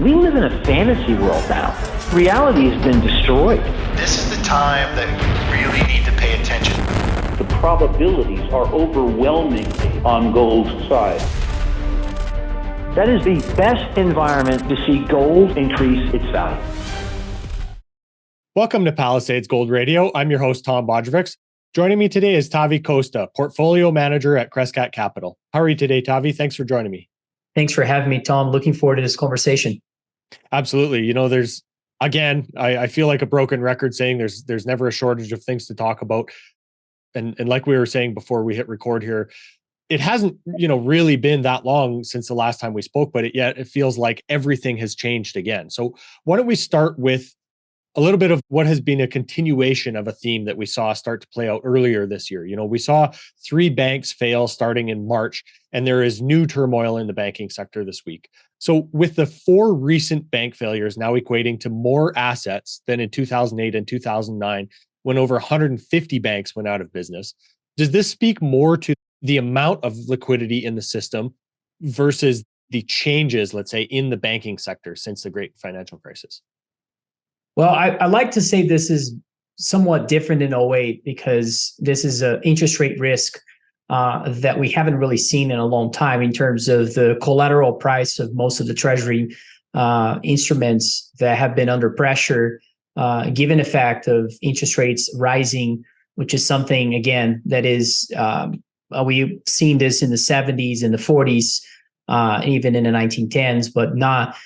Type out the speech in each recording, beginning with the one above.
We live in a fantasy world now. Reality has been destroyed. This is the time that we really need to pay attention. The probabilities are overwhelming on gold's side. That is the best environment to see gold increase its value. Welcome to Palisades Gold Radio. I'm your host, Tom Bodrovics. Joining me today is Tavi Costa, Portfolio Manager at Crescat Capital. How are you today, Tavi? Thanks for joining me. Thanks for having me, Tom. Looking forward to this conversation. Absolutely. You know, there's again, I, I feel like a broken record saying there's there's never a shortage of things to talk about. And and like we were saying before we hit record here, it hasn't you know really been that long since the last time we spoke but it yet it feels like everything has changed again so why don't we start with a little bit of what has been a continuation of a theme that we saw start to play out earlier this year. You know, we saw three banks fail starting in March, and there is new turmoil in the banking sector this week. So, with the four recent bank failures now equating to more assets than in 2008 and 2009, when over 150 banks went out of business, does this speak more to the amount of liquidity in the system versus the changes, let's say, in the banking sector since the great financial crisis? Well, I, I like to say this is somewhat different in 08 because this is an interest rate risk uh, that we haven't really seen in a long time in terms of the collateral price of most of the treasury uh, instruments that have been under pressure, uh, given the fact of interest rates rising, which is something, again, that is, um, uh, we've seen this in the 70s and the 40s, uh, even in the 1910s, but not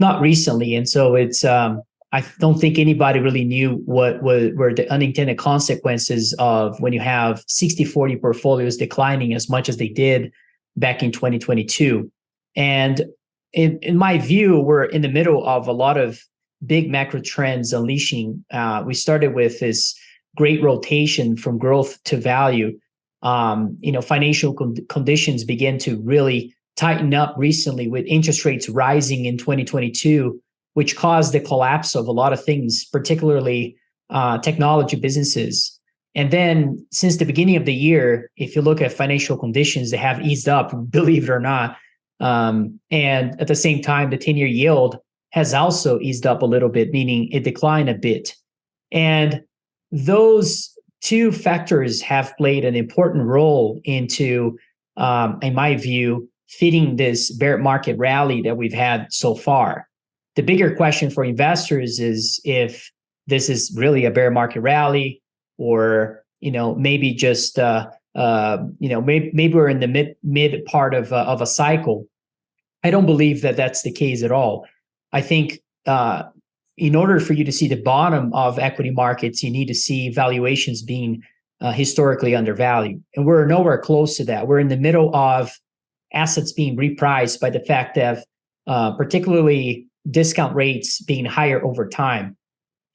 not recently. And so it's um, I don't think anybody really knew what, what were the unintended consequences of when you have 60-40 portfolios declining as much as they did back in 2022. And in, in my view, we're in the middle of a lot of big macro trends unleashing. Uh, we started with this great rotation from growth to value. Um, you know, financial con conditions began to really tighten up recently with interest rates rising in 2022 which caused the collapse of a lot of things, particularly uh, technology businesses. And then since the beginning of the year, if you look at financial conditions, they have eased up, believe it or not. Um, and at the same time, the 10-year yield has also eased up a little bit, meaning it declined a bit. And those two factors have played an important role into, um, in my view, fitting this bear market rally that we've had so far. The bigger question for investors is if this is really a bear market rally or, you know, maybe just, uh, uh, you know, maybe, maybe we're in the mid, mid part of, uh, of a cycle. I don't believe that that's the case at all. I think uh, in order for you to see the bottom of equity markets, you need to see valuations being uh, historically undervalued. And we're nowhere close to that. We're in the middle of assets being repriced by the fact that uh, particularly discount rates being higher over time.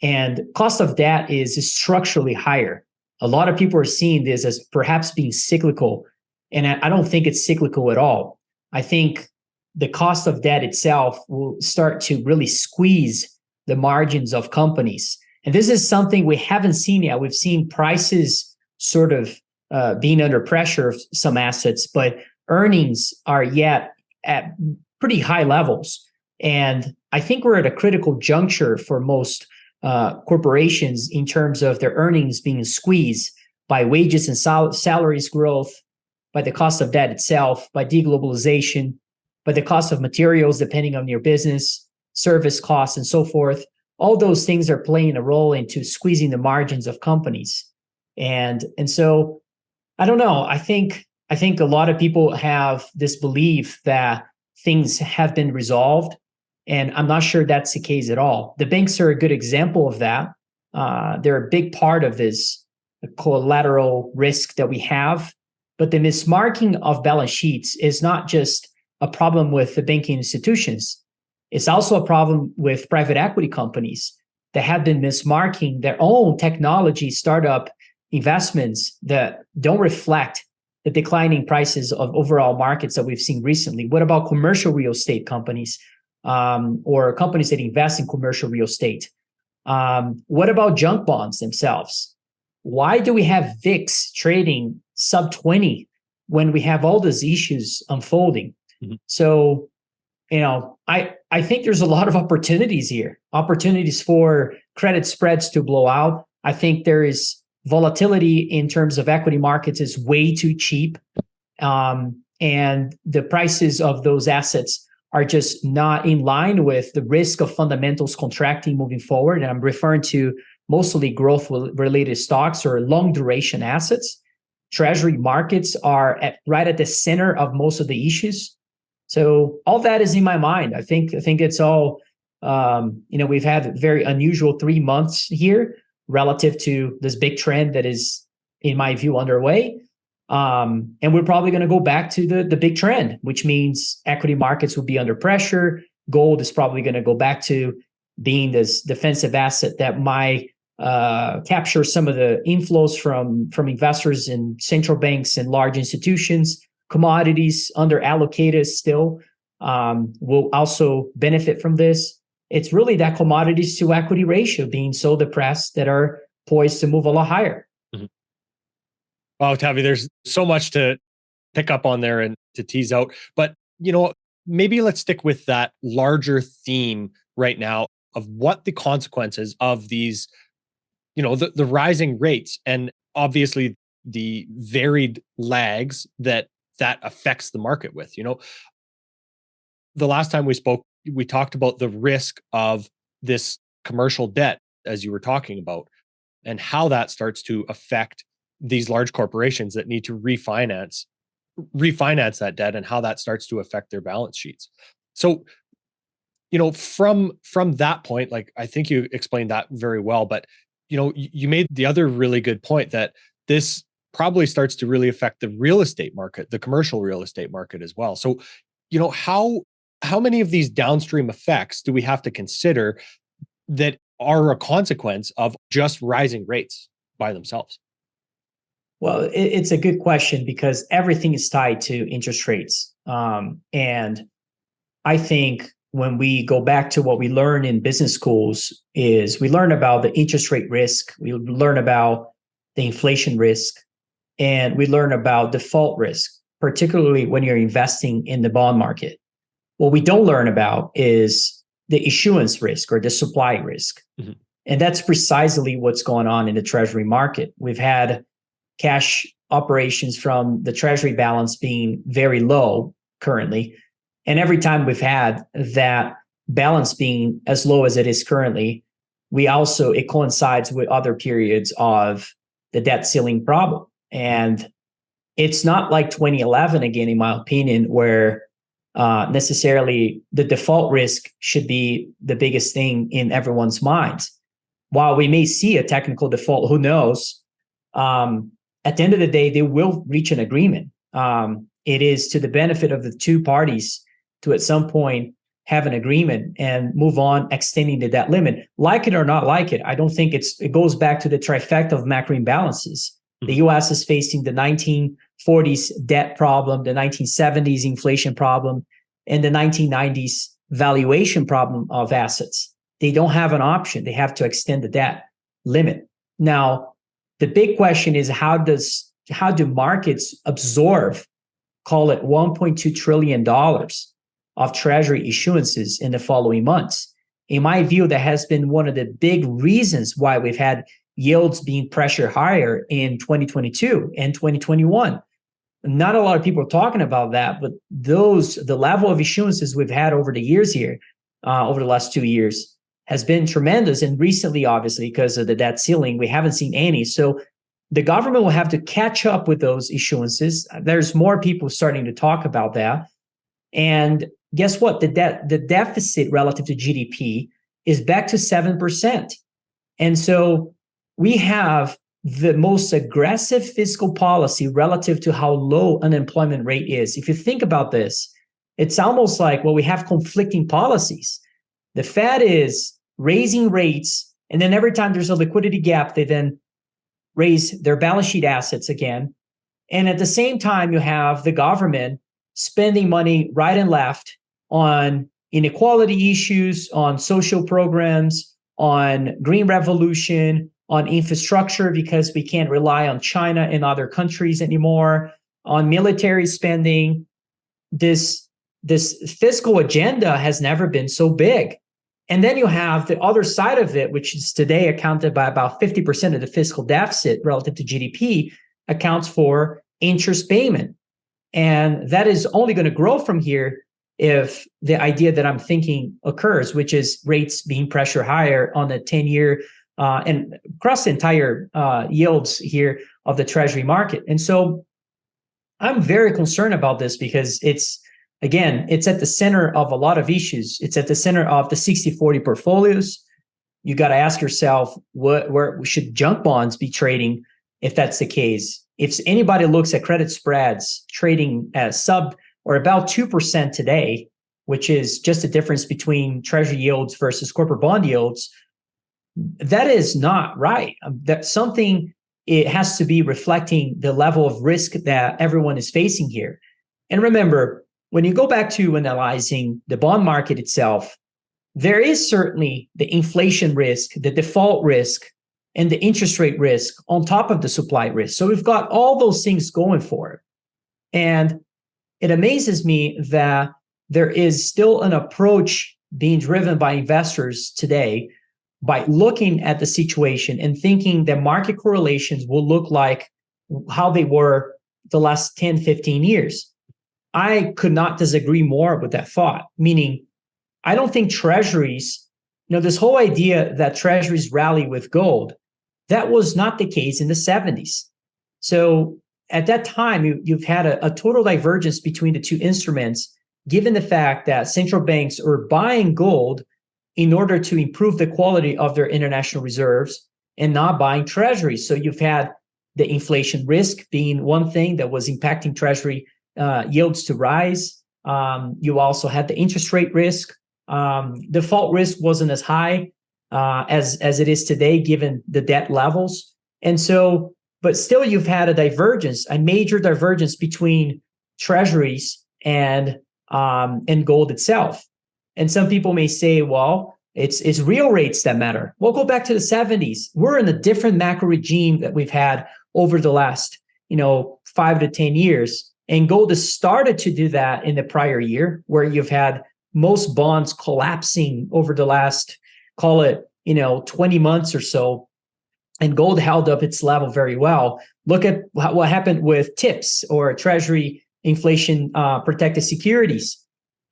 And cost of debt is structurally higher. A lot of people are seeing this as perhaps being cyclical. And I don't think it's cyclical at all. I think the cost of debt itself will start to really squeeze the margins of companies. And this is something we haven't seen yet. We've seen prices sort of uh, being under pressure of some assets, but earnings are yet at pretty high levels. And I think we're at a critical juncture for most uh, corporations in terms of their earnings being squeezed by wages and sal salaries growth, by the cost of debt itself, by deglobalization, by the cost of materials depending on your business, service costs, and so forth. All those things are playing a role into squeezing the margins of companies. And, and so I don't know. I think I think a lot of people have this belief that things have been resolved and I'm not sure that's the case at all. The banks are a good example of that. Uh, they're a big part of this collateral risk that we have. But the mismarking of balance sheets is not just a problem with the banking institutions. It's also a problem with private equity companies that have been mismarking their own technology startup investments that don't reflect the declining prices of overall markets that we've seen recently. What about commercial real estate companies um, or companies that invest in commercial real estate. Um, what about junk bonds themselves? Why do we have VIX trading sub 20 when we have all these issues unfolding? Mm -hmm. So you know, I I think there's a lot of opportunities here. Opportunities for credit spreads to blow out. I think there is volatility in terms of equity markets is way too cheap. Um, and the prices of those assets are just not in line with the risk of fundamentals contracting moving forward. And I'm referring to mostly growth related stocks or long duration assets. Treasury markets are at, right at the center of most of the issues. So all that is in my mind. I think I think it's all um, you know we've had very unusual three months here relative to this big trend that is, in my view, underway. Um, and we're probably going to go back to the, the big trend, which means equity markets will be under pressure. Gold is probably going to go back to being this defensive asset that might uh, capture some of the inflows from, from investors in central banks and large institutions. Commodities under allocated still um, will also benefit from this it's really that commodities to equity ratio being so depressed that are poised to move a lot higher. Wow, Tavi, there's so much to pick up on there and to tease out. But you know, maybe let's stick with that larger theme right now of what the consequences of these, you know, the, the rising rates and obviously the varied lags that that affects the market with. You know, the last time we spoke, we talked about the risk of this commercial debt, as you were talking about, and how that starts to affect these large corporations that need to refinance refinance that debt and how that starts to affect their balance sheets. So, you know, from from that point, like I think you explained that very well, but you know, you made the other really good point that this probably starts to really affect the real estate market, the commercial real estate market as well. So, you know, how how many of these downstream effects do we have to consider that are a consequence of just rising rates by themselves? Well, it's a good question because everything is tied to interest rates. Um, and I think when we go back to what we learn in business schools is we learn about the interest rate risk, we learn about the inflation risk, and we learn about default risk, particularly when you're investing in the bond market. What we don't learn about is the issuance risk or the supply risk. Mm-hmm. And that's precisely what's going on in the treasury market. We've had cash operations from the treasury balance being very low currently. And every time we've had that balance being as low as it is currently, we also, it coincides with other periods of the debt ceiling problem. And it's not like 2011, again, in my opinion, where uh, necessarily the default risk should be the biggest thing in everyone's minds. While we may see a technical default, who knows? Um, at the end of the day, they will reach an agreement. Um, it is to the benefit of the two parties to at some point have an agreement and move on extending the debt limit. Like it or not like it, I don't think it's it goes back to the trifecta of macro imbalances. The mm-hmm. US is facing the 1940s debt problem, the 1970s inflation problem, and the 1990s valuation problem of assets. They don't have an option. They have to extend the debt limit. Now, the big question is how does how do markets absorb, call it 1.2 trillion dollars of treasury issuances in the following months? In my view, that has been one of the big reasons why we've had yields being pressure higher in 2022 and 2021 not a lot of people are talking about that, but those the level of issuances we've had over the years here, uh, over the last two years, has been tremendous. And recently, obviously, because of the debt ceiling, we haven't seen any. So the government will have to catch up with those issuances. Uh, there's more people starting to talk about that. And guess what? The debt, the deficit relative to GDP is back to 7%. And so we have the most aggressive fiscal policy relative to how low unemployment rate is. If you think about this, it's almost like, well, we have conflicting policies. The Fed is raising rates, and then every time there's a liquidity gap, they then raise their balance sheet assets again. And at the same time, you have the government spending money right and left on inequality issues, on social programs, on green revolution, on infrastructure because we can't rely on China and other countries anymore, on military spending. This this fiscal agenda has never been so big. And then you have the other side of it, which is today accounted by about 50% of the fiscal deficit relative to GDP, accounts for interest payment. And that is only going to grow from here if the idea that I'm thinking occurs, which is rates being pressure higher on the 10 year uh, and across the entire uh, yields here of the treasury market. And so I'm very concerned about this because it's, again, it's at the center of a lot of issues. It's at the center of the 60 40 portfolios. You got to ask yourself, what, where should junk bonds be trading if that's the case? If anybody looks at credit spreads trading as sub or about 2% today, which is just a difference between treasury yields versus corporate bond yields, that is not right. Um, that something it has to be reflecting the level of risk that everyone is facing here. And remember, when you go back to analyzing the bond market itself, there is certainly the inflation risk, the default risk, and the interest rate risk on top of the supply risk. So we've got all those things going for it. And it amazes me that there is still an approach being driven by investors today by looking at the situation and thinking that market correlations will look like how they were the last 10, 15 years. I could not disagree more with that thought, meaning I don't think treasuries, you know, this whole idea that treasuries rally with gold, that was not the case in the 70s. So at that time, you, have had a, a total divergence between the two instruments, given the fact that central banks are buying gold in order to improve the quality of their international reserves and not buying treasuries. So you've had the inflation risk being one thing that was impacting treasury uh, yields to rise. Um, you also had the interest rate risk. Um, default risk wasn't as high uh, as as it is today, given the debt levels. And so, but still, you've had a divergence, a major divergence between treasuries and um, and gold itself. And some people may say, well, it's it's real rates that matter. We'll go back to the 70s. We're in a different macro regime that we've had over the last, you know, five to 10 years. And gold has started to do that in the prior year, where you've had most bonds collapsing over the last, call it, you know, 20 months or so. And gold held up its level very well. Look at what happened with TIPS or Treasury inflation uh, protected securities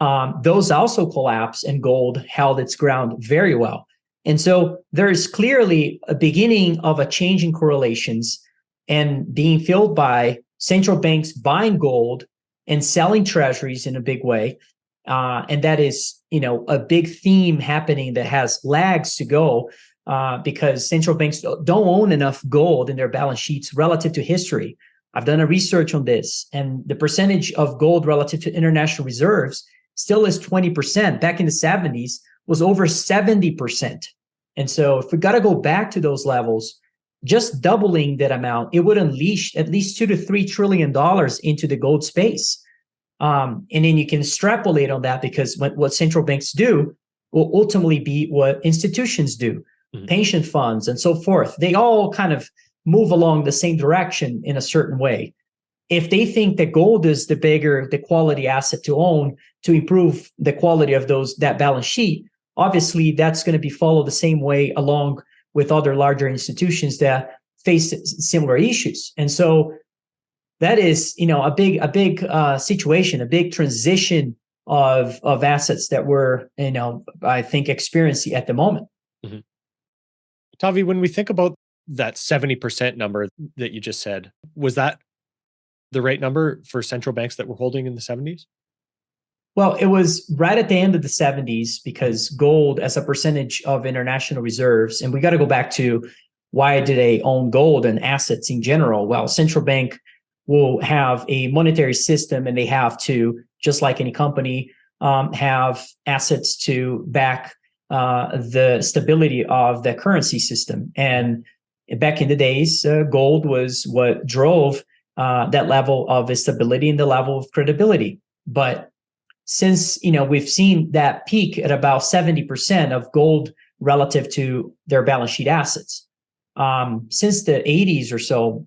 um, those also collapsed and gold held its ground very well. And so there is clearly a beginning of a change in correlations and being filled by central banks buying gold and selling treasuries in a big way. Uh, and that is, you know, a big theme happening that has lags to go uh, because central banks don't own enough gold in their balance sheets relative to history. I've done a research on this, and the percentage of gold relative to international reserves still is 20%. Back in the 70s was over 70%. And so if we got to go back to those levels, just doubling that amount, it would unleash at least two to three trillion dollars into the gold space. Um, and then you can extrapolate on that because what, what central banks do will ultimately be what institutions do, mm-hmm. pension funds and so forth. They all kind of move along the same direction in a certain way if they think that gold is the bigger the quality asset to own to improve the quality of those that balance sheet obviously that's going to be followed the same way along with other larger institutions that face similar issues and so that is you know a big a big uh, situation a big transition of of assets that we're you know i think experiencing at the moment mm-hmm. tavi when we think about that 70% number that you just said was that the right number for central banks that were holding in the 70s? Well, it was right at the end of the 70s because gold as a percentage of international reserves, and we got to go back to why do they own gold and assets in general? Well, central bank will have a monetary system and they have to, just like any company, um, have assets to back uh, the stability of the currency system. And back in the days, uh, gold was what drove uh, that level of stability and the level of credibility. But since you know we've seen that peak at about 70% of gold relative to their balance sheet assets. Um, since the 80s or so,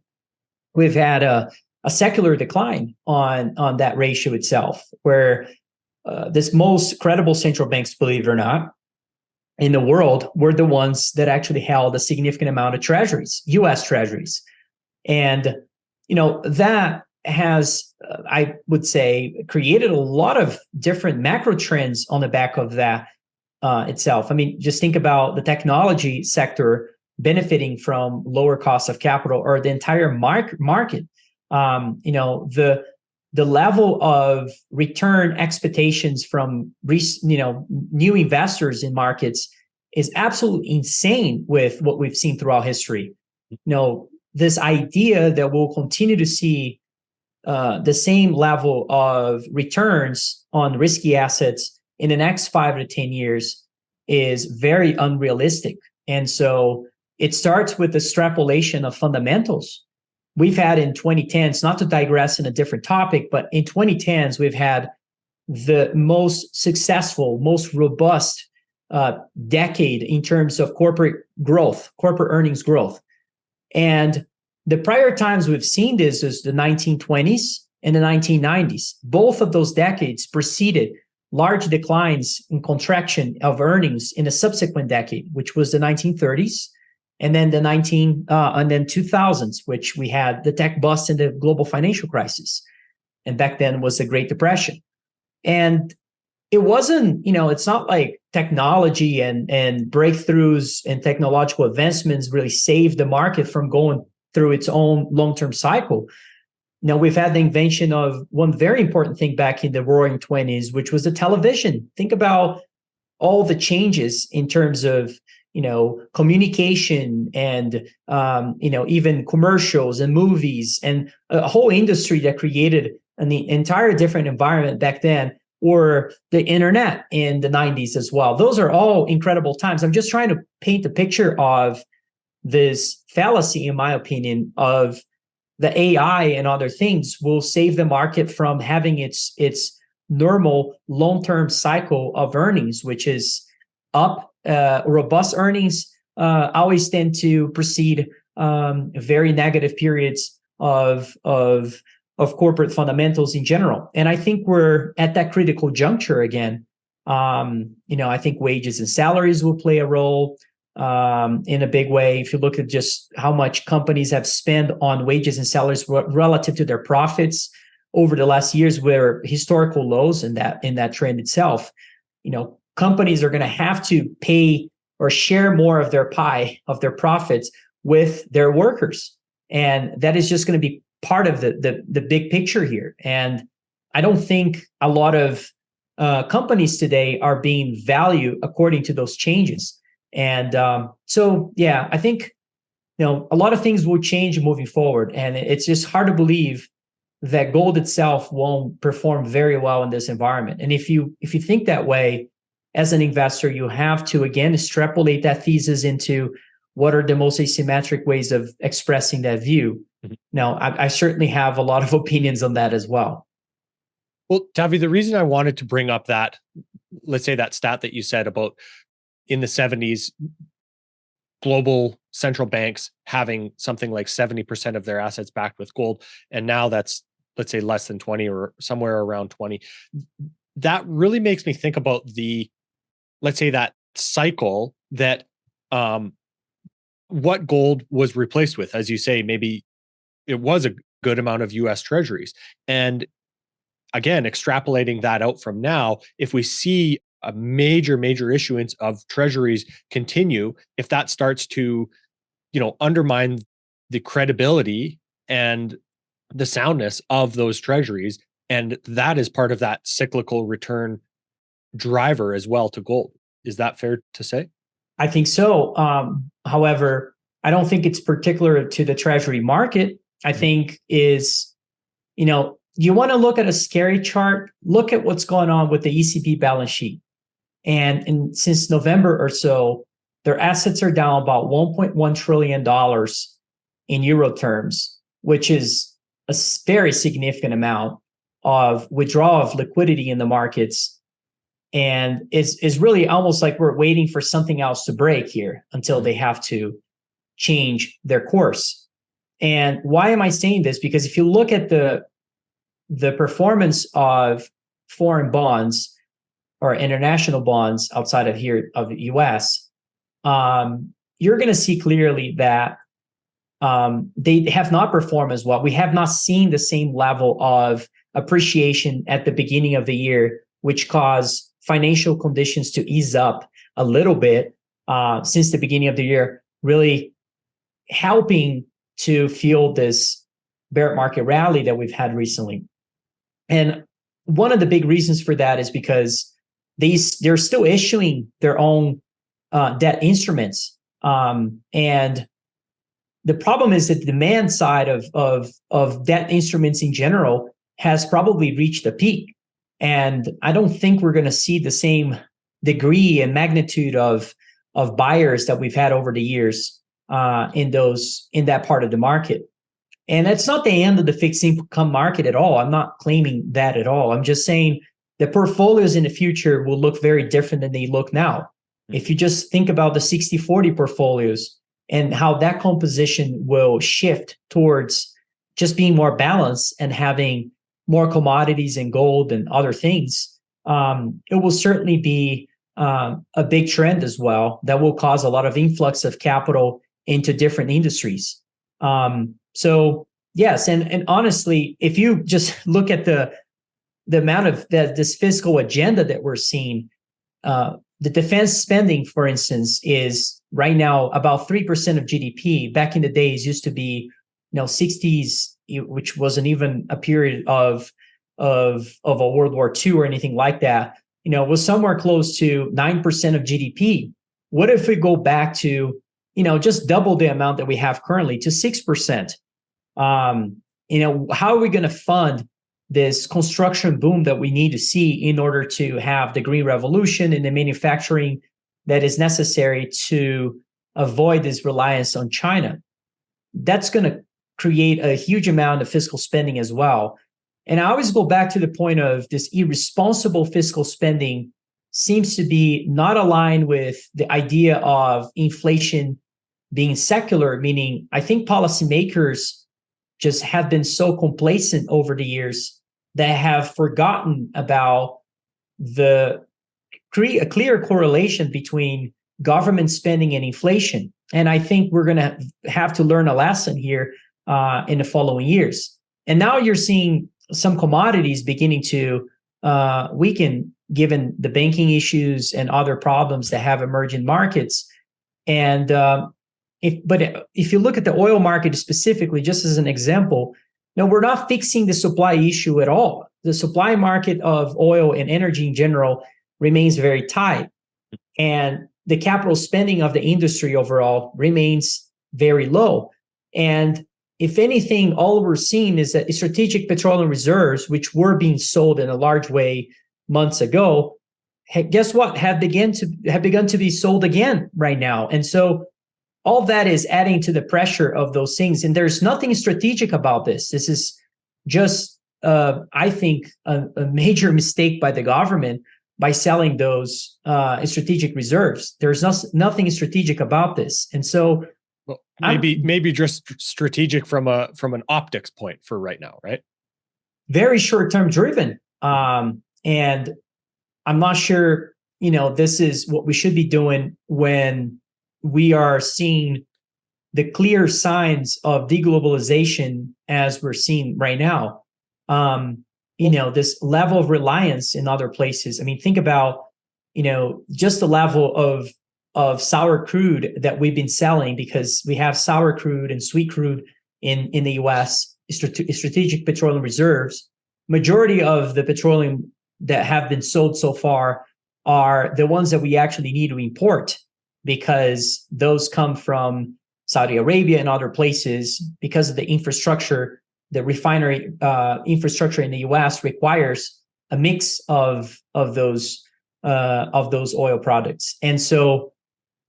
we've had a, a secular decline on, on that ratio itself, where uh, this most credible central banks, believe it or not, in the world were the ones that actually held a significant amount of treasuries, U.S. treasuries, and you know that has, uh, I would say, created a lot of different macro trends on the back of that uh, itself. I mean, just think about the technology sector benefiting from lower cost of capital or the entire mark market. Um, you know, the the level of return expectations from you know new investors in markets is absolutely insane with what we've seen throughout history. You know, this idea that we'll continue to see uh, the same level of returns on risky assets in the next five to 10 years is very unrealistic. And so it starts with the extrapolation of fundamentals. We've had in 2010s, not to digress in a different topic, but in 2010s, we've had the most successful, most robust uh, decade in terms of corporate growth, corporate earnings growth. And the prior times we've seen this is the 1920s and the 1990s. Both of those decades preceded large declines in contraction of earnings in a subsequent decade, which was the 1930s, and then the 19 uh, and then 2000s, which we had the tech bust and the global financial crisis, and back then was the Great Depression, and it wasn't you know it's not like technology and and breakthroughs and technological advancements really saved the market from going through its own long-term cycle. Now we've had the invention of one very important thing back in the roaring 20s, which was the television. Think about all the changes in terms of you know communication and um, you know even commercials and movies and a whole industry that created an entire different environment back then or the internet in the 90s as well those are all incredible times i'm just trying to paint a picture of this fallacy, in my opinion, of the AI and other things will save the market from having its its normal long-term cycle of earnings, which is up. Uh, robust earnings uh, always tend to precede um, very negative periods of of of corporate fundamentals in general. And I think we're at that critical juncture again. Um, you know, I think wages and salaries will play a role um, in a big way. If you look at just how much companies have spent on wages and salaries relative to their profits over the last years, were historical lows in that in that trend itself. You know, companies are going to have to pay or share more of their pie of their profits with their workers, and that is just going to be part of the the, the big picture here. And I don't think a lot of uh, companies today are being valued according to those changes. And um, so, yeah, I think you know a lot of things will change moving forward, and it's just hard to believe that gold itself won't perform very well in this environment. And if you if you think that way as an investor, you have to again extrapolate that thesis into what are the most asymmetric ways of expressing that view. Mm-hmm. Now, I, I certainly have a lot of opinions on that as well. Well, Tavi, the reason I wanted to bring up that, let's say that stat that you said about in the 70s global central banks having something like 70% of their assets backed with gold and now that's let's say less than 20 or somewhere around 20 that really makes me think about the let's say that cycle that um what gold was replaced with. As you say maybe it was a good amount of US treasuries. And again extrapolating that out from now if we see a major major issuance of treasuries continue if that starts to you know undermine the credibility and the soundness of those treasuries and that is part of that cyclical return driver as well to gold. Is that fair to say? I think so um, however i don't think it's particular to the treasury market. I mm-hmm. think is you know you want to look at a scary chart look at what's going on with the ecb balance sheet and in, since November or so, their assets are down about $1.1 trillion in euro terms, which is a very significant amount of withdrawal of liquidity in the markets. And it's, it's really almost like we're waiting for something else to break here until they have to change their course. And why am I saying this? Because if you look at the the performance of foreign bonds or international bonds outside of here of the US, um, you're going to see clearly that um, they have not performed as well. We have not seen the same level of appreciation at the beginning of the year, which caused financial conditions to ease up a little bit uh, since the beginning of the year, really helping to fuel this bear market rally that we've had recently. And one of the big reasons for that is because these they're still issuing their own uh, debt instruments, um, and the problem is that the demand side of of of debt instruments in general has probably reached a peak, and I don't think we're going to see the same degree and magnitude of of buyers that we've had over the years uh, in those in that part of the market. And that's not the end of the fixed income market at all. I'm not claiming that at all. I'm just saying the portfolios in the future will look very different than they look now. Mm-hmm. If you just think about the 60 40 portfolios and how that composition will shift towards just being more balanced and having more commodities and gold and other things, um, it will certainly be um, a big trend as well that will cause a lot of influx of capital into different industries. Um, so yes, and and honestly, if you just look at the the amount of this fiscal agenda that we're seeing, uh, the defense spending, for instance, is right now about three percent of GDP. Back in the days, used to be, you know, sixties, which wasn't even a period of of of a World War II or anything like that. You know, was somewhere close to nine percent of GDP. What if we go back to, you know, just double the amount that we have currently to six percent? Um, you know, how are we going to fund this construction boom that we need to see in order to have the green revolution and the manufacturing that is necessary to avoid this reliance on China? That's going to create a huge amount of fiscal spending as well. And I always go back to the point of this irresponsible fiscal spending seems to be not aligned with the idea of inflation being secular, meaning I think policymakers just have been so complacent over the years that have forgotten about the cre- a clear correlation between government spending and inflation. And I think we're going to have to learn a lesson here uh, in the following years. And now you're seeing some commodities beginning to uh, weaken given the banking issues and other problems that have emerged in markets. And uh, if, but if you look at the oil market specifically, just as an example, no, we're not fixing the supply issue at all. The supply market of oil and energy in general remains very tight. And the capital spending of the industry overall remains very low. And if anything, all we're seeing is that strategic petroleum reserves, which were being sold in a large way months ago, guess what? Have begun to have begun to be sold again right now. And so all that is adding to the pressure of those things. And there's nothing strategic about this. This is just, uh, I think, a, a, major mistake by the government by selling those uh, strategic reserves. There's no, nothing strategic about this. And so well, maybe I'm, maybe just strategic from a from an optics point for right now, right? Very short term driven. Um, and I'm not sure, you know, this is what we should be doing when we are seeing the clear signs of deglobalization as we're seeing right now. Um, you know, this level of reliance in other places. I mean, think about, you know, just the level of of sour crude that we've been selling because we have sour crude and sweet crude in in the U.S. strategic petroleum reserves. Majority of the petroleum that have been sold so far are the ones that we actually need to import because those come from Saudi Arabia and other places because of the infrastructure. The refinery uh, infrastructure in the U.S. requires a mix of of those uh, of those oil products, and so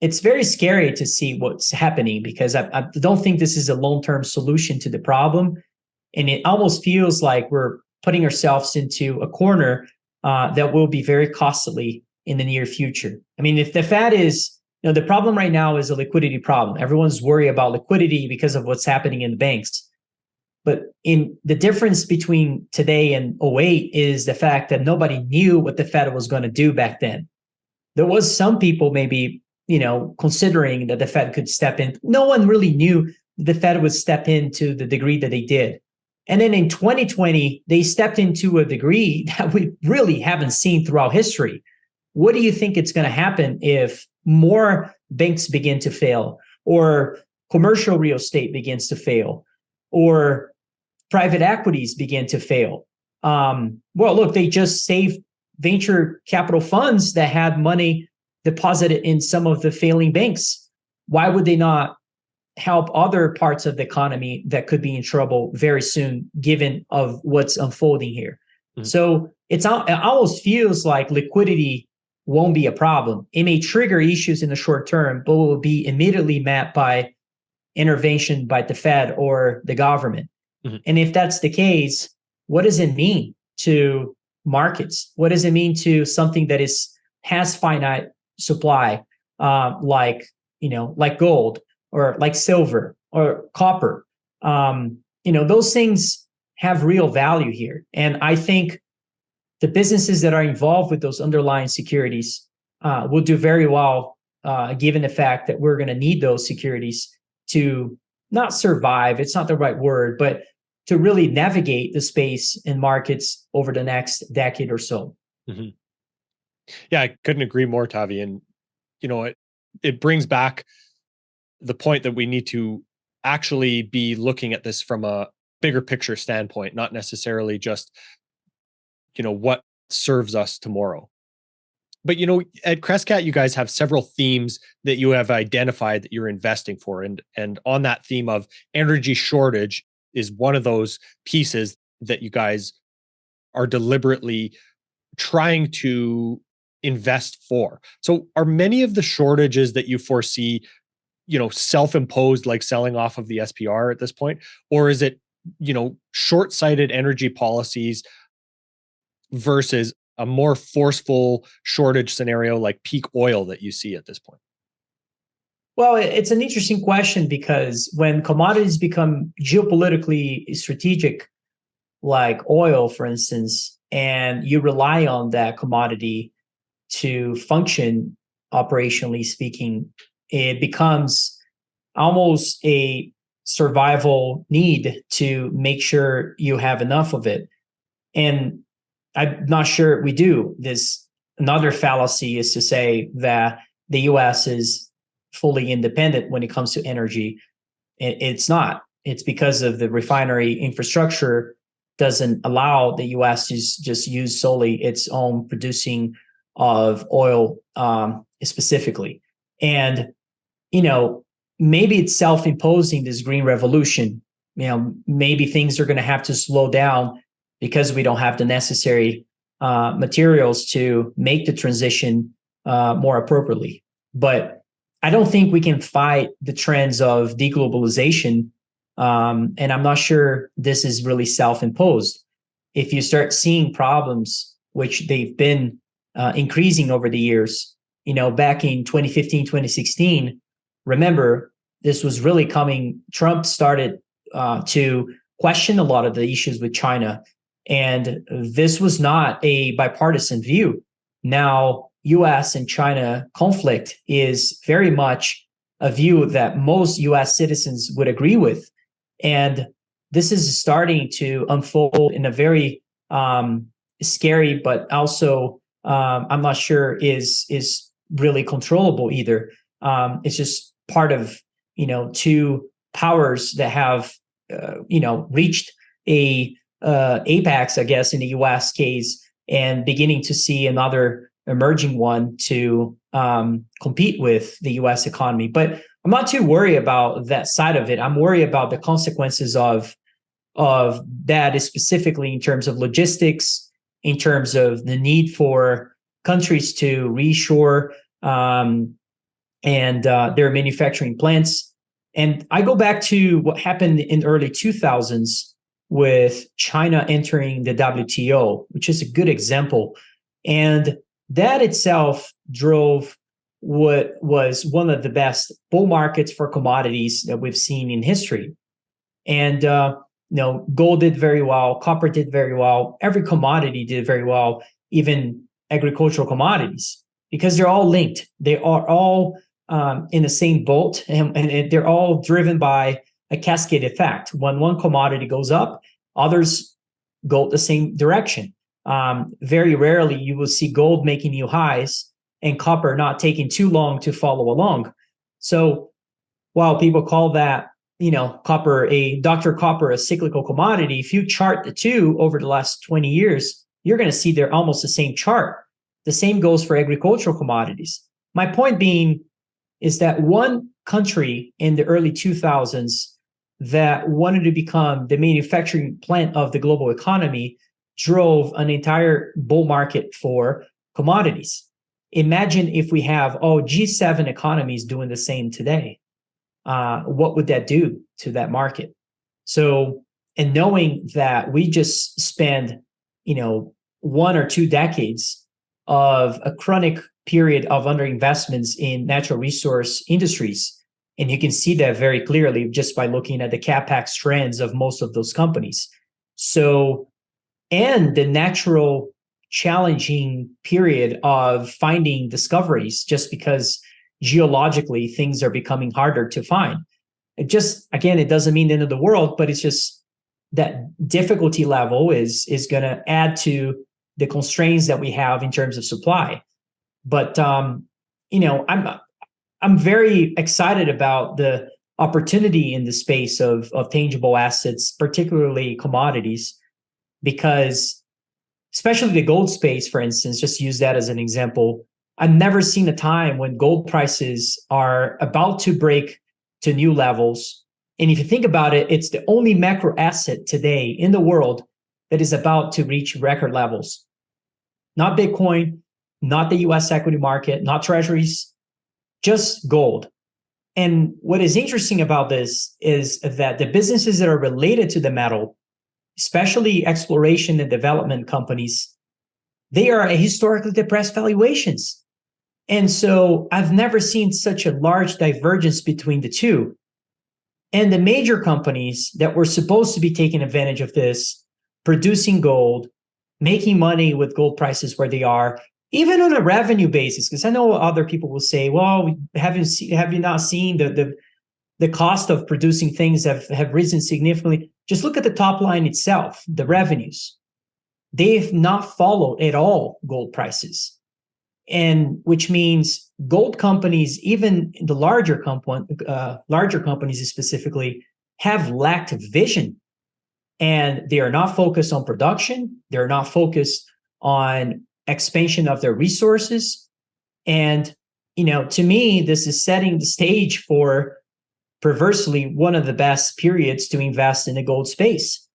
it's very scary to see what's happening because I, I don't think this is a long term solution to the problem, and it almost feels like we're putting ourselves into a corner uh, that will be very costly in the near future. I mean, if the Fed is the problem right now is a liquidity problem. Everyone's worried about liquidity because of what's happening in the banks. But in the difference between today and 08 is the fact that nobody knew what the Fed was going to do back then. There was some people maybe, you know, considering that the Fed could step in. No one really knew the Fed would step in to the degree that they did. And then in 2020, they stepped into a degree that we really haven't seen throughout history. What do you think it's going to happen if more banks begin to fail or commercial real estate begins to fail or private equities begin to fail. Um, well, look, they just saved venture capital funds that had money deposited in some of the failing banks. Why would they not help other parts of the economy that could be in trouble very soon, given of what's unfolding here? Mm-hmm. So it's it almost feels like liquidity won't be a problem. It may trigger issues in the short term, but will be immediately met by intervention by the Fed or the government. Mm-hmm. And if that's the case, what does it mean to markets? What does it mean to something that is has finite supply, uh, like you know, like gold or like silver or copper? Um, you know, those things have real value here, and I think the businesses that are involved with those underlying securities uh, will do very well, uh, given the fact that we're going to need those securities to not survive. It's not the right word, but to really navigate the space and markets over the next decade or so. Mm-hmm. Yeah, I couldn't agree more, Tavi. And you know, it it brings back the point that we need to actually be looking at this from a bigger picture standpoint, not necessarily just you know what serves us tomorrow. But you know, at Crescat, you guys have several themes that you have identified that you're investing for, and and on that theme of energy shortage is one of those pieces that you guys are deliberately trying to invest for. So are many of the shortages that you foresee, you know, self-imposed like selling off of the SPR at this point or is it, you know, short-sighted energy policies versus a more forceful shortage scenario like peak oil that you see at this point? Well, it's an interesting question because when commodities become geopolitically strategic, like oil, for instance, and you rely on that commodity to function operationally speaking, it becomes almost a survival need to make sure you have enough of it. And I'm not sure we do. This another fallacy is to say that the US is fully independent when it comes to energy. It's not. It's because of the refinery infrastructure doesn't allow the U.S. to just use solely its own producing of oil um, specifically. And you know, maybe it's self-imposing this green revolution. You know, maybe things are going to have to slow down because we don't have the necessary uh, materials to make the transition uh, more appropriately. But I don't think we can fight the trends of deglobalization. Um, and I'm not sure this is really self-imposed. If you start seeing problems, which they've been uh, increasing over the years, you know, back in 2015, 2016, remember, this was really coming, Trump started uh, to question a lot of the issues with China. And this was not a bipartisan view. Now, US and China conflict is very much a view that most US citizens would agree with. And this is starting to unfold in a very um, scary, but also um, I'm not sure is is really controllable either. Um, it's just part of you know two powers that have uh, you know reached a uh, apex, I guess, in the U.S. case, and beginning to see another emerging one to um, compete with the US economy. But I'm not too worried about that side of it. I'm worried about the consequences of of that specifically in terms of logistics, in terms of the need for countries to reshore um, and uh, their manufacturing plants. And I go back to what happened in the early 2000s with China entering the WTO, which is a good example. And that itself drove what was one of the best bull markets for commodities that we've seen in history. And uh, you know, gold did very well, copper did very well, every commodity did very well, even agricultural commodities, because they're all linked. They are all um, in the same boat, and, and they're all driven by a cascade effect. When one commodity goes up, others go the same direction. Um, very rarely you will see gold making new highs and copper not taking too long to follow along. So while people call that, you know, copper a Dr. Copper a cyclical commodity, if you chart the two over the last 20 years, you're going to see they're almost the same chart. The same goes for agricultural commodities. My point being is that one country in the early 2000s that wanted to become the manufacturing plant of the global economy drove an entire bull market for commodities. Imagine if we have all G7 economies doing the same today. Uh, what would that do to that market? So, and knowing that we just spend, you know, one or two decades of a chronic period of underinvestments in natural resource industries, and you can see that very clearly just by looking at the capex trends of most of those companies. So, and the natural challenging period of finding discoveries just because geologically things are becoming harder to find. It just again, it doesn't mean the end of the world, but it's just that difficulty level is is going to add to the constraints that we have in terms of supply. But um, you know, I'm I'm very excited about the opportunity in the space of of tangible assets, particularly commodities, because especially the gold space, for instance, just use that as an example. I've never seen a time when gold prices are about to break to new levels. And if you think about it, it's the only macro asset today in the world that is about to reach record levels. Not Bitcoin, not the US equity market, not treasuries, just gold. And what is interesting about this is that the businesses that are related to the metal, especially exploration and development companies, they are at historically depressed valuations. And so I've never seen such a large divergence between the two. And the major companies that were supposed to be taking advantage of this, producing gold, making money with gold prices where they are, even on a revenue basis, because I know other people will say, well, have you, see, have you not seen the, the, the cost of producing things have, have risen significantly? Just look at the top line itself, the revenues. They've not followed at all gold prices and which means gold companies, even the larger company, uh, larger companies specifically, have lacked vision, and they are not focused on production. They're not focused on expansion of their resources, and you know, to me, this is setting the stage for perversely one of the best periods to invest in the gold space,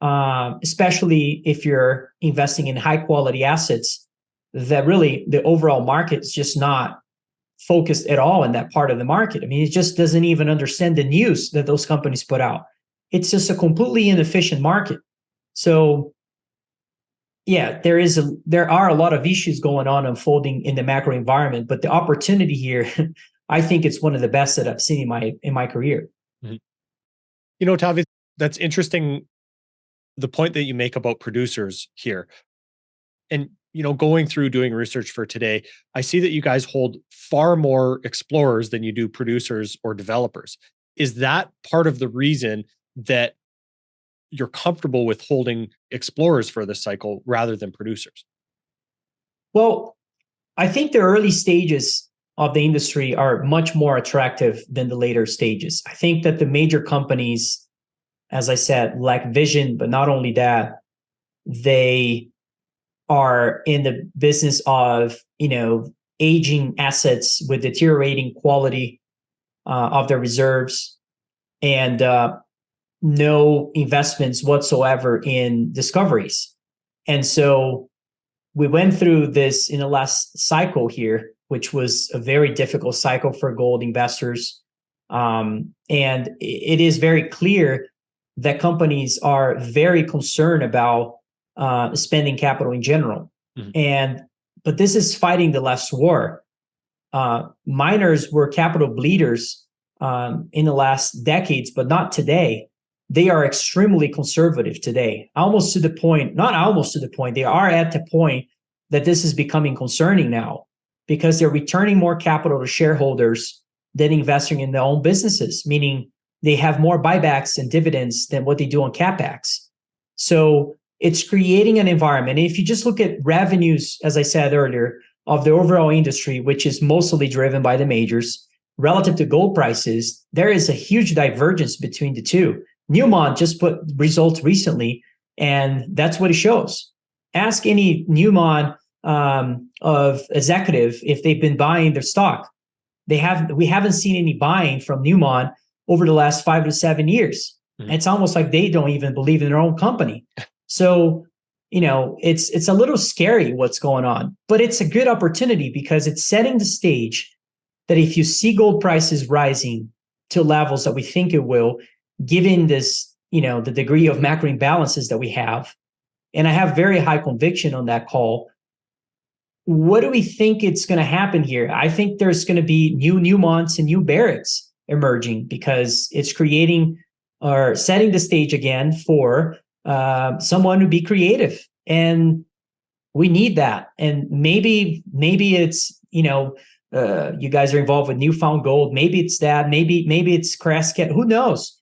um, especially if you're investing in high quality assets that really the overall market is just not focused at all in that part of the market. I mean, it just doesn't even understand the news that those companies put out. It's just a completely inefficient market. So yeah, there is a there are a lot of issues going on unfolding in the macro environment, but the opportunity here, I think it's one of the best that I've seen in my in my career. Mm-hmm. You know, Tavi, that's interesting. The point that you make about producers here, and you know, going through doing research for today, I see that you guys hold far more explorers than you do producers or developers. Is that part of the reason that you're comfortable with holding explorers for this cycle rather than producers? Well, I think the early stages of the industry are much more attractive than the later stages. I think that the major companies, as I said, lack vision, but not only that, they are in the business of you know aging assets with deteriorating quality uh, of their reserves and uh, no investments whatsoever in discoveries and so we went through this in the last cycle here which was a very difficult cycle for gold investors um, and it is very clear that companies are very concerned about uh, spending capital in general. Mm-hmm. And but this is fighting the last war. Uh, miners were capital bleeders um, in the last decades, but not today. They are extremely conservative today, almost to the point, not almost to the point, they are at the point that this is becoming concerning now because they're returning more capital to shareholders than investing in their own businesses, meaning they have more buybacks and dividends than what they do on capex. So it's creating an environment. If you just look at revenues, as I said earlier, of the overall industry, which is mostly driven by the majors, relative to gold prices, there is a huge divergence between the two. Newmont just put results recently, and that's what it shows. Ask any Newmont um, of executive if they've been buying their stock. They have we haven't seen any buying from Newmont over the last five to seven years. Mm-hmm. It's almost like they don't even believe in their own company. So, you know, it's it's a little scary what's going on, but it's a good opportunity because it's setting the stage that if you see gold prices rising to levels that we think it will, given this, you know, the degree of macro imbalances that we have, and I have very high conviction on that call. What do we think it's going to happen here? I think there's going to be new Newmonts and new Barricks emerging because it's creating or setting the stage again for uh, someone to be creative, and we need that. And maybe maybe it's you know uh, you guys are involved with New Found Gold. Maybe it's that. Maybe maybe it's Crescat. Who knows?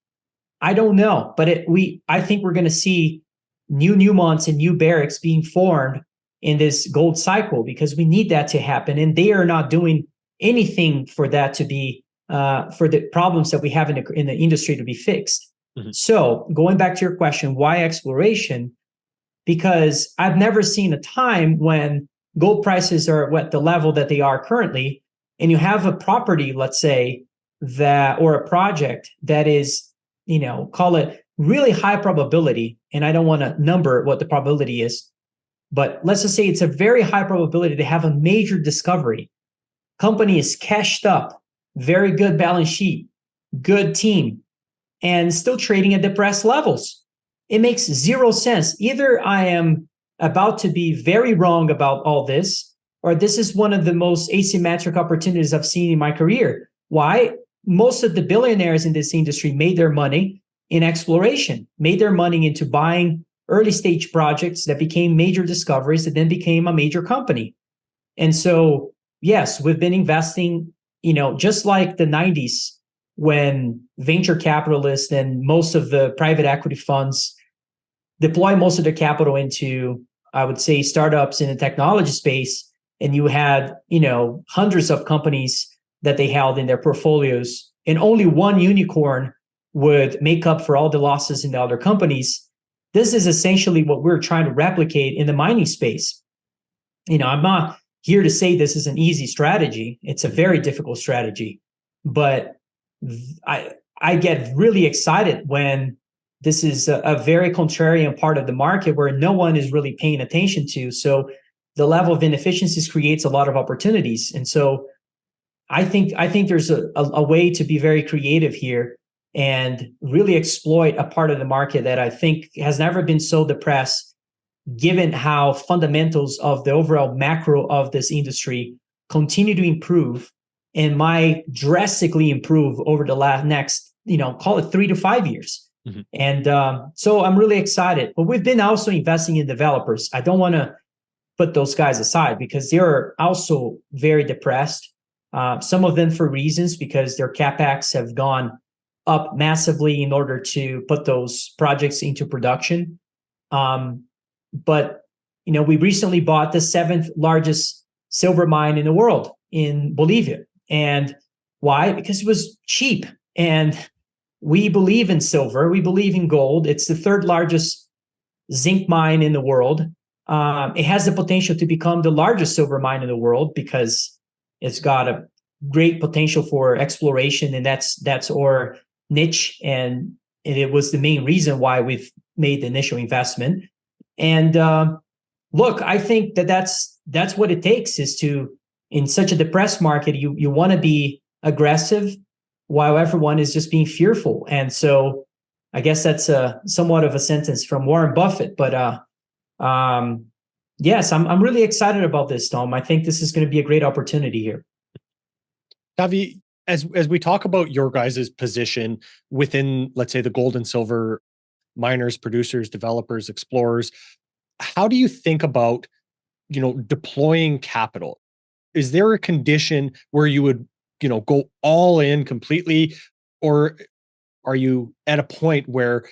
I don't know. But it, we I think we're going to see new Newmonts and new Barricks being formed in this gold cycle because we need that to happen, and they are not doing anything for that to be uh, for the problems that we have in the, in the industry to be fixed. Mm-hmm. So going back to your question, why exploration? Because I've never seen a time when gold prices are at the level that they are currently, and you have a property, let's say, that or a project that is, you know, call it really high probability, and I don't want to number what the probability is, but let's just say it's a very high probability to have a major discovery. Company is cashed up, very good balance sheet, good team, and still trading at depressed levels. It makes zero sense. Either I am about to be very wrong about all this, or this is one of the most asymmetric opportunities I've seen in my career. Why? Most of the billionaires in this industry made their money in exploration, made their money into buying early stage projects that became major discoveries that then became a major company. And so, yes, we've been investing, you know, just like the 90s when venture capitalists and most of the private equity funds deploy most of their capital into, I would say, startups in the technology space, and you had, you know, hundreds of companies that they held in their portfolios, and only one unicorn would make up for all the losses in the other companies. This is essentially what we're trying to replicate in the mining space. You know, I'm not here to say this is an easy strategy. It's a very difficult strategy, but I I get really excited when this is a, a, very contrarian part of the market where no one is really paying attention to. So the level of inefficiencies creates a lot of opportunities. And so I think I think there's a, a, a way to be very creative here and really exploit a part of the market that I think has never been so depressed, given how fundamentals of the overall macro of this industry continue to improve and might drastically improve over the last next, you know, call it three to five years. Mm-hmm. And um, so I'm really excited. But we've been also investing in developers. I don't want to put those guys aside because they're also very depressed. Uh, some of them for reasons because their capex have gone up massively in order to put those projects into production. Um, but you know, we recently bought the seventh largest silver mine in the world in Bolivia. And why? Because it was cheap. And we believe in silver. We believe in gold. It's the third largest zinc mine in the world. Um, it has the potential to become the largest silver mine in the world because it's got a great potential for exploration, and that's that's our niche. And, it was the main reason why we've made the initial investment. And uh, look, I think that that's that's what it takes is to in such a depressed market, you you want to be aggressive while everyone is just being fearful. And so I guess that's a somewhat of a sentence from Warren Buffett. But uh, um, yes, I'm I'm really excited about this, Tom. I think this is going to be a great opportunity here. Tavi, as as we talk about your guys' position within, let's say, the gold and silver miners, producers, developers, explorers, how do you think about, you know, deploying capital? Is there a condition where you would, you know, go all in completely, or are you at a point where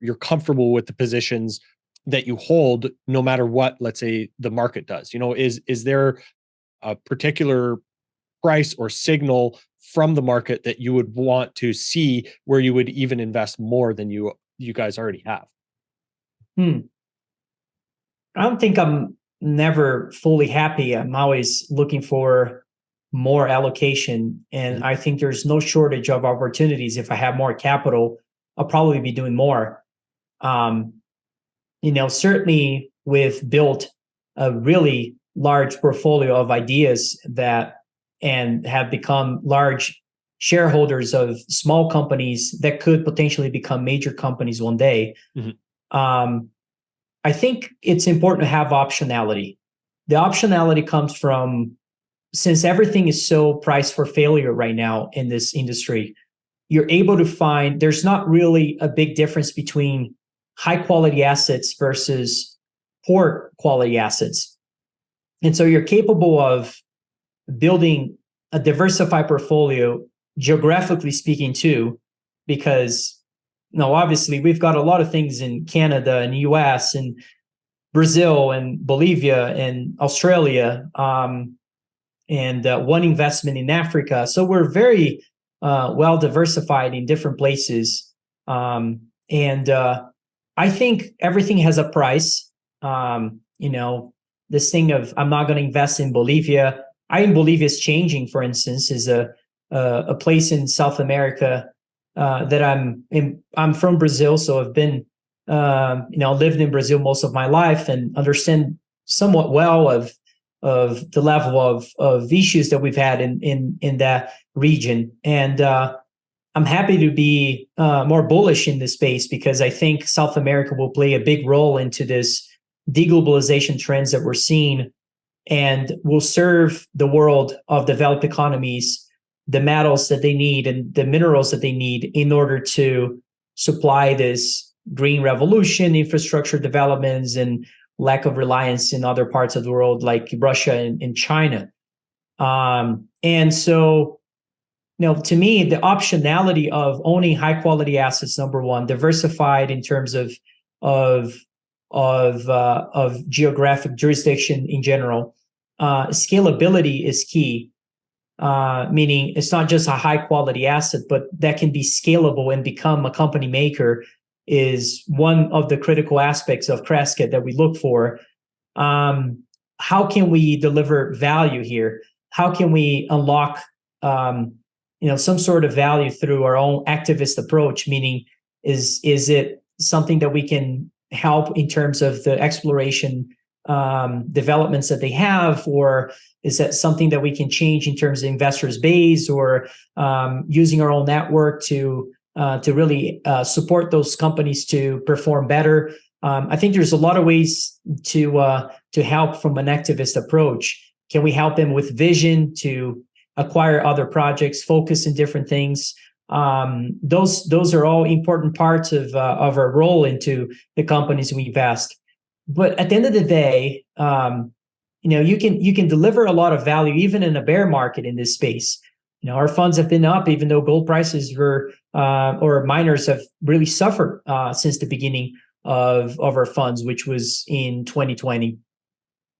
you're comfortable with the positions that you hold no matter what let's say the market does you know is is there a particular price or signal from the market that you would want to see where you would even invest more than you you guys already have hmm. i don't think i'm never fully happy i'm always looking for more allocation and mm-hmm. i think there's no shortage of opportunities if i have more capital i'll probably be doing more um, you know, certainly we've built a really large portfolio of ideas that and have become large shareholders of small companies that could potentially become major companies one day. Mm-hmm. Um, I think it's important to have optionality. The optionality comes from since everything is so priced for failure right now in this industry, you're able to find there's not really a big difference between high quality assets versus poor quality assets. And so you're capable of building a diversified portfolio, geographically speaking, too, because know, obviously we've got a lot of things in Canada and US and Brazil and Bolivia and Australia, um, and uh, one investment in Africa. So we're very uh, well diversified in different places. Um, and uh, I think everything has a price. Um, you know, this thing of I'm not going to invest in Bolivia. I in Bolivia is changing, for instance, is a a, a place in South America uh, that I'm in. I'm from Brazil, so I've been uh, you know lived in Brazil most of my life and understand somewhat well of of the level of of issues that we've had in in in that region. And uh, I'm happy to be uh, more bullish in this space because I think South America will play a big role into this deglobalization trends that we're seeing and will serve the world of developed economies the metals that they need and the minerals that they need in order to supply this green revolution infrastructure developments and lack of reliance in other parts of the world like russia and, and china. Um, and so know, to me, the optionality of owning high quality assets, number one, diversified in terms of of of uh, of geographic jurisdiction in general. Uh, scalability is key, uh, meaning it's not just a high quality asset, but that can be scalable and become a company maker is one of the critical aspects of Crescat that we look for. Um, how can we deliver value here? How can we unlock um, you know some sort of value through our own activist approach meaning is is it something that we can help in terms of the exploration um, developments that they have? Or is that something that we can change in terms of investors base or um, using our own network to uh, to really uh, support those companies to perform better? Um, i think there's a lot of ways to uh, to help from an activist approach. Can we help them with vision to acquire other projects, focus in different things. Um, those those are all important parts of uh, of our role into the companies we invest. But at the end of the day, um, you know, you can you can deliver a lot of value even in a bear market in this space. You know, our funds have been up even though gold prices were uh, or miners have really suffered uh, since the beginning of of our funds, which was in 2020,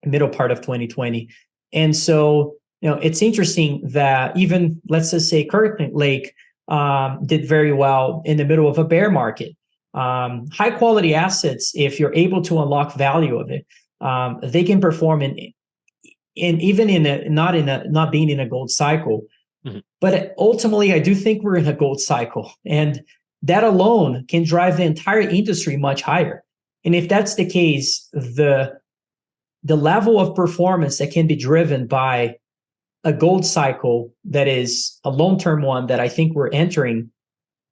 middle part of 2020. And so you know, it's interesting that even let's just say Kirkland Lake um, did very well in the middle of a bear market. Um, high quality assets, if you're able to unlock value of it, um, they can perform in, in even in a not in a not being in a gold cycle. Mm-hmm. But ultimately, I do think we're in a gold cycle, and that alone can drive the entire industry much higher. And if that's the case, the the level of performance that can be driven by a gold cycle that is a long-term one that I think we're entering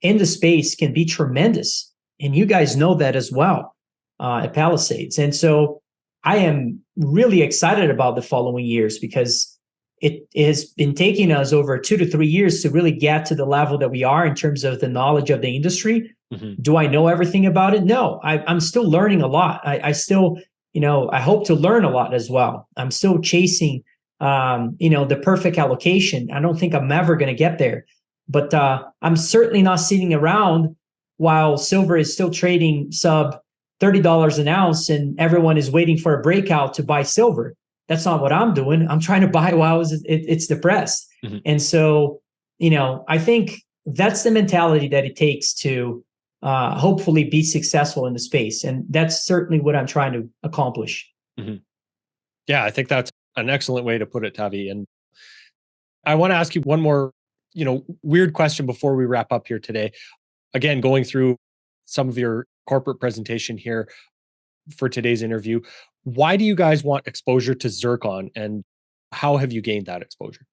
in the space can be tremendous. And you guys know that as well uh, at Palisades. And so I am really excited about the following years because it has been taking us over two to three years to really get to the level that we are in terms of the knowledge of the industry. Mm-hmm. Do I know everything about it? No, I, am still learning a lot. I, I, still, you know, I hope to learn a lot as well. I'm still chasing, um, you know, the perfect allocation. I don't think I'm ever going to get there, but uh, I'm certainly not sitting around while silver is still trading sub $30 an ounce and everyone is waiting for a breakout to buy silver. That's not what I'm doing. I'm trying to buy while it, it's depressed. Mm-hmm. And so, you know, I think that's the mentality that it takes to uh, hopefully be successful in the space. And that's certainly what I'm trying to accomplish. Mm-hmm. Yeah, I think that's an excellent way to put it, Tavi. And I want to ask you one more, you know, weird question before we wrap up here today. Again, going through some of your corporate presentation here for today's interview. Why do you guys want exposure to zircon and how have you gained that exposure?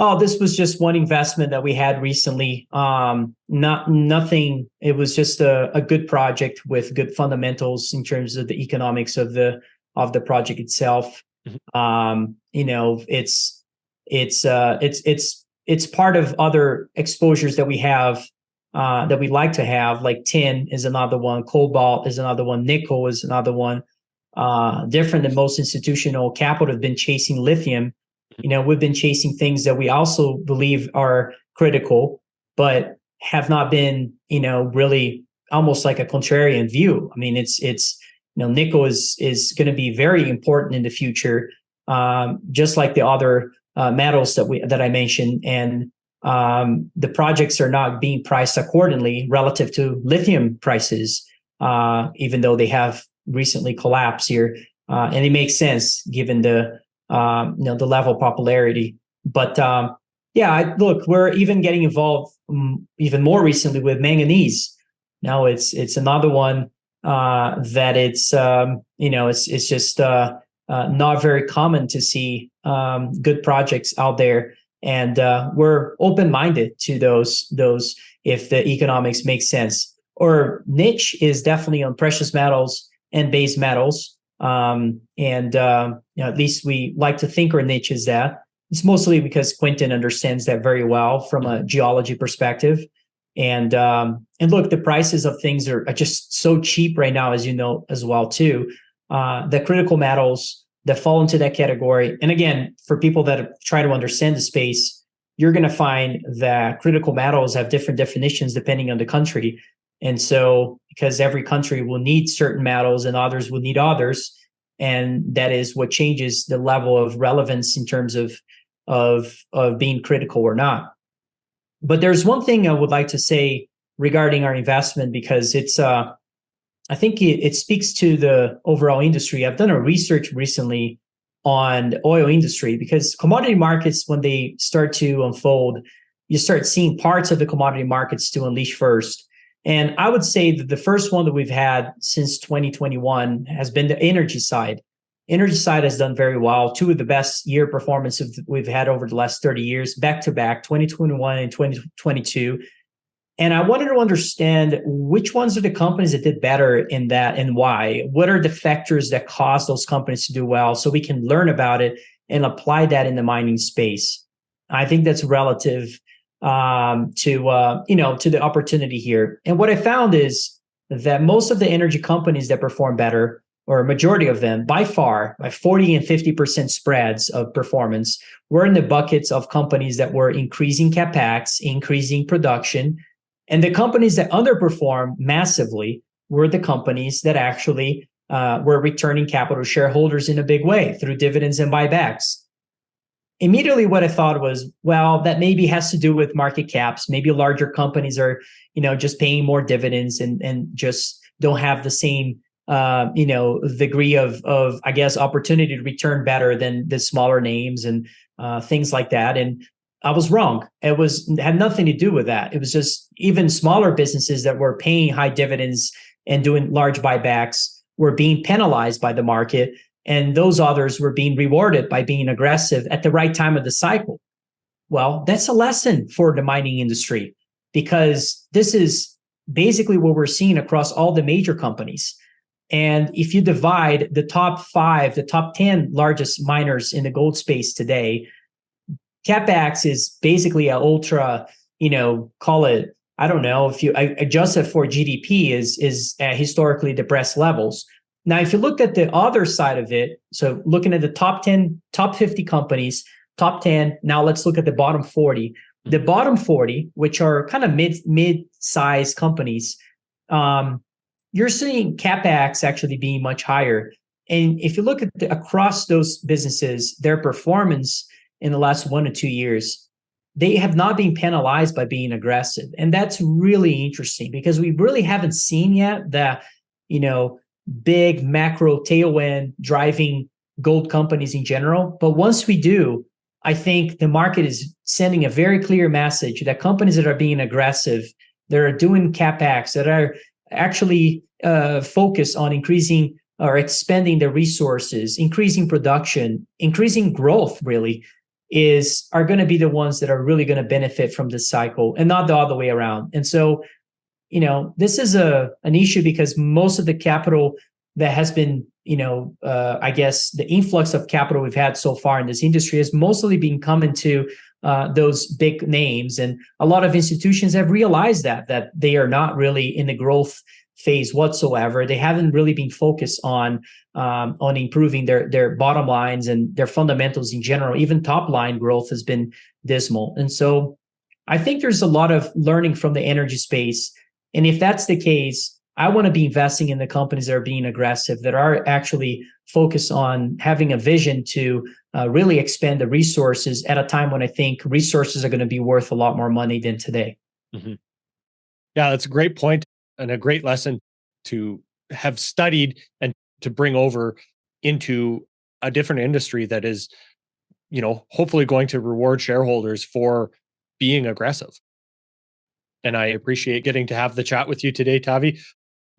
Oh, this was just one investment that we had recently. Um, not nothing. It was just a, a good project with good fundamentals in terms of the economics of the of the project itself. Um, you know, it's it's uh, it's it's it's part of other exposures that we have uh, that we like to have, like tin is another one, cobalt is another one, nickel is another one. Uh, different than most institutional capital have been chasing lithium. You know, we've been chasing things that we also believe are critical, but have not been, you know, really almost like a contrarian view. I mean, it's it's you know, nickel is is going to be very important in the future, um, just like the other uh, metals that we that I mentioned, and um, the projects are not being priced accordingly relative to lithium prices, uh, even though they have recently collapsed here. Uh, and it makes sense given the um, you know the level of popularity. But um, yeah, I, look, we're even getting involved um, even more recently with manganese. Now it's it's another one uh, that it's um, you know it's it's just uh, uh, not very common to see um, good projects out there. And uh, we're open-minded to those those if the economics make sense. Or niche is definitely on precious metals and base metals. Um, and uh, you know, at least we like to think our niche is that. It's mostly because Quinton understands that very well from a geology perspective and um, and look the prices of things are, are just so cheap right now as you know as well too uh, the critical metals that fall into that category. And again, for people that try to understand the space, you're going to find that critical metals have different definitions depending on the country. And so, because every country will need certain metals and others will need others, and that is what changes the level of relevance in terms of of of being critical or not. But there's one thing I would like to say regarding our investment because it's uh I think it, it speaks to the overall industry. I've done a research recently on the oil industry because commodity markets, when they start to unfold, you start seeing parts of the commodity markets to unleash first. And I would say that the first one that we've had since 2021 has been the energy side. Energy side has done very well. Two of the best year performances we've had over the last 30 years, back to back, 2021 and 2022. And I wanted to understand which ones are the companies that did better in that and why. What are the factors that cause those companies to do well so we can learn about it and apply that in the mining space. I think that's relative um, to uh, you know to the opportunity here. And what I found is that most of the energy companies that perform better, or a majority of them, by far, by 40 and 50% spreads of performance, were in the buckets of companies that were increasing capex, increasing production, and the companies that underperformed massively were the companies that actually uh, were returning capital to shareholders in a big way through dividends and buybacks. Immediately, what I thought was, well, that maybe has to do with market caps. Maybe larger companies are, you know, just paying more dividends and and just don't have the same, uh, you know, degree of of I guess opportunity to return better than the smaller names and uh, things like that. And I was wrong. It was had nothing to do with that. It was just even smaller businesses that were paying high dividends and doing large buybacks were being penalized by the market, and those others were being rewarded by being aggressive at the right time of the cycle. Well, that's a lesson for the mining industry because this is basically what we're seeing across all the major companies. And if you divide the top five, the top 10 largest miners in the gold space today, CapEx is basically an ultra, you know, call it, I don't know, if you adjust it for GDP is, is at historically depressed levels. Now, if you look at the other side of it, so looking at the top 10, top 50 companies, top 10, now let's look at the bottom 40. The bottom 40, which are kind of mid mid-sized companies, um, you're seeing capex actually being much higher. And if you look at the, across those businesses, their performance in the last one to two years, they have not been penalized by being aggressive. And that's really interesting because we really haven't seen yet that, you know, big macro tailwind driving gold companies in general. But once we do, I think the market is sending a very clear message that companies that are being aggressive, that are doing capex, that are actually uh, focused on increasing or expanding their resources, increasing production, increasing growth, really, is are going to be the ones that are really going to benefit from this cycle, and not the other way around. And so, you know, this is a an issue because most of the capital that has been you know, uh, I guess the influx of capital we've had so far in this industry has mostly been coming to uh, those big names, and a lot of institutions have realized that that they are not really in the growth phase whatsoever. They haven't really been focused on um, on improving their their bottom lines and their fundamentals in general. Even top line growth has been dismal, and so I think there's a lot of learning from the energy space. And if that's the case, I want to be investing in the companies that are being aggressive, that are actually focused on having a vision to uh, really expand the resources at a time when I think resources are going to be worth a lot more money than today. Mm-hmm. Yeah, that's a great point and a great lesson to have studied and to bring over into a different industry that is, you know, hopefully going to reward shareholders for being aggressive. And I appreciate getting to have the chat with you today, Tavi.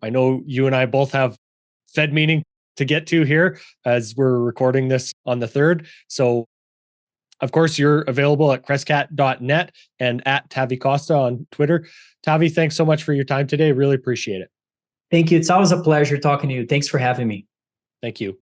I know you and I both have Fed meeting to get to here as we're recording this on the third. So, of course, you're available at crescat.net and at Tavi Costa on Twitter. Tavi, thanks so much for your time today. Really appreciate it. Thank you. It's always a pleasure talking to you. Thanks for having me. Thank you.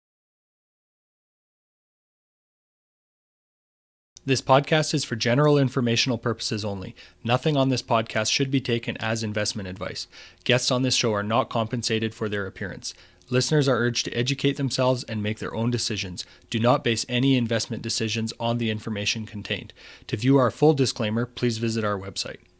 This podcast is for general informational purposes only. Nothing on this podcast should be taken as investment advice. Guests on this show are not compensated for their appearance. Listeners are urged to educate themselves and make their own decisions. Do not base any investment decisions on the information contained. To view our full disclaimer, please visit our website.